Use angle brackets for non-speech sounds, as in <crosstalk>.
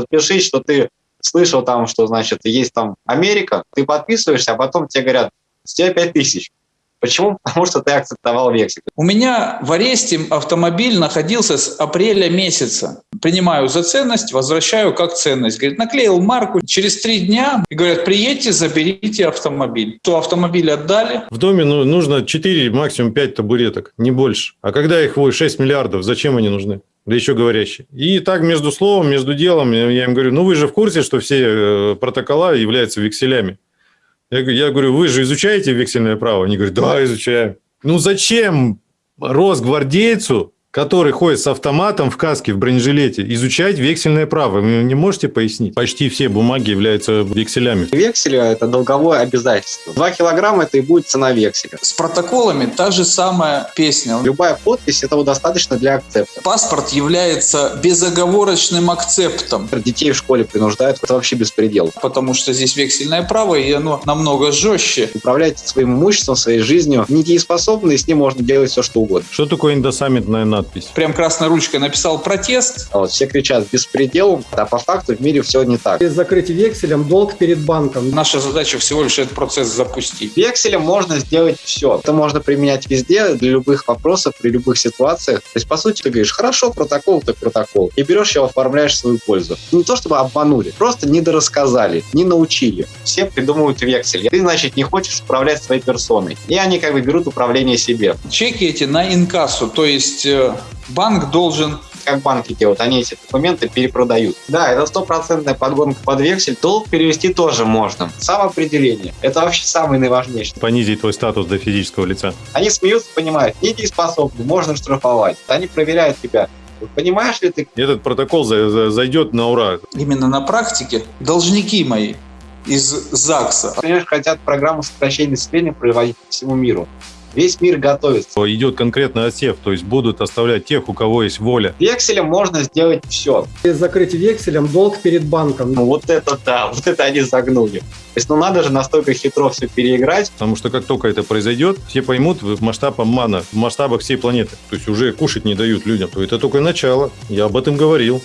Подпишись, что ты слышал там, что, значит, есть там Америка, ты подписываешься, а потом тебе говорят, с тебя 5 тысяч. Почему? <laughs> Потому что ты акцептовал вексель. У меня в аресте автомобиль находился с апреля месяца. Принимаю за ценность, возвращаю как ценность. Говорит, наклеил марку, через три дня и говорят, приедьте, заберите автомобиль. То автомобиль отдали. В доме ну, нужно 4, максимум 5 табуреток, не больше. А когда их 6 миллиардов, зачем они нужны? Да еще говорящие. И так между словом, между делом я им говорю, ну вы же в курсе, что все э, протокола являются векселями. Я, я говорю, вы же изучаете вексельное право? Они говорят, да, изучаем. Ну зачем росгвардейцу который ходит с автоматом в каске, в бронежилете, изучать вексельное право. Вы не можете пояснить? Почти все бумаги являются векселями. Вексель – это долговое обязательство. Два килограмма – это и будет цена векселя. С протоколами та же самая песня. Любая подпись – этого достаточно для акцепта. Паспорт является безоговорочным акцептом. Детей в школе принуждают. Это вообще беспредел. Потому что здесь вексельное право, и оно намного жестче. Управлять своим имуществом, своей жизнью недееспособны, и с ним можно делать все, что угодно. Что такое индосаммитная надпись. Прям красной ручкой написал протест. А вот все кричат беспредел, а по факту в мире все не так. Перед закрытием векселем долг перед банком. Наша задача всего лишь этот процесс запустить. Векселем можно сделать все. Это можно применять везде, для любых вопросов, при любых ситуациях. То есть, по сути, ты говоришь, хорошо, протокол, так протокол. И берешь его, оформляешь в свою пользу. Не то, чтобы обманули, просто недорассказали, не научили. Все придумывают вексель. Ты, значит, не хочешь управлять своей персоной. И они как бы берут управление себе. Чеки эти на инкассу, то есть э, банк должен как банки делают, они эти документы перепродают. Да, это стопроцентная подгонка под вексель. Долг перевести тоже можно. Самоопределение. Это вообще самое наиважнейшее. Понизить твой статус до физического лица. Они смеются, понимают, недееспособны, можно штрафовать. Они проверяют тебя. Понимаешь ли ты? Этот протокол зайдет на ура. Именно на практике должники мои из ЗАГСа. Понимаешь, хотят программу сокращения населения проводить по всему миру. Весь мир готовится. Идет конкретный отсев, то есть будут оставлять тех, у кого есть воля. Векселем можно сделать все. Перед закрытием векселем долг перед банком. Ну, вот это да, <laughs> вот это они загнули. То есть, ну надо же настолько хитро все переиграть. Потому что как только это произойдет, все поймут в масштаб обмана, в масштабах всей планеты. То есть уже кушать не дают людям. То это только начало. Я об этом говорил.